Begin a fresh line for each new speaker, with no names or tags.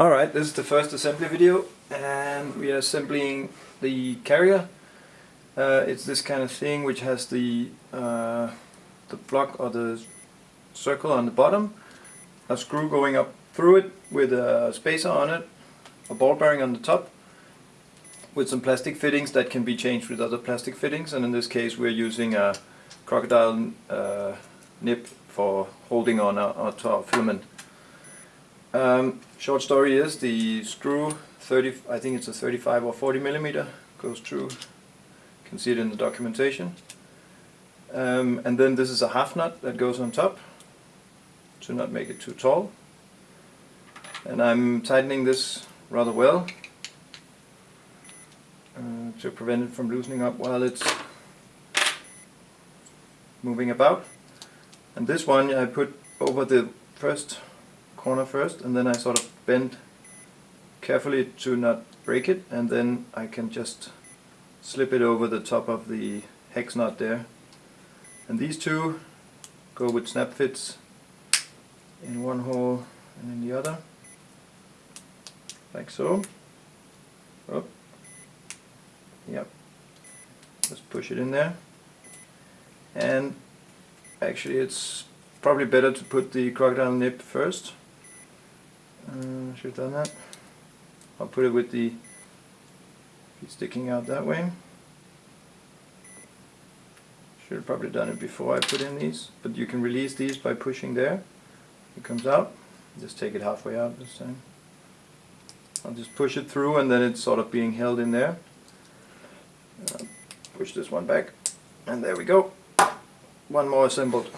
Alright, this is the first assembly video and we are assembling the carrier. Uh, it's this kind of thing which has the uh, the block or the circle on the bottom, a screw going up through it with a spacer on it, a ball bearing on the top with some plastic fittings that can be changed with other plastic fittings and in this case we're using a crocodile uh, nip for holding on our, our, filament. Um, short story is the screw 30 I think it's a 35 or 40 millimeter goes through. You can see it in the documentation. Um, and then this is a half nut that goes on top to not make it too tall. And I'm tightening this rather well uh, to prevent it from loosening up while it's moving about. And this one I put over the first corner first and then I sort of bend carefully to not break it and then I can just slip it over the top of the hex nut there. And these two go with snap fits in one hole and in the other like so. Oh. yep. Just push it in there. And actually it's probably better to put the crocodile nip first uh, should have done that. I'll put it with the sticking out that way. Should have probably done it before I put in these, but you can release these by pushing there. It comes out. Just take it halfway out this time. I'll just push it through and then it's sort of being held in there. Uh, push this one back and there we go. One more assembled.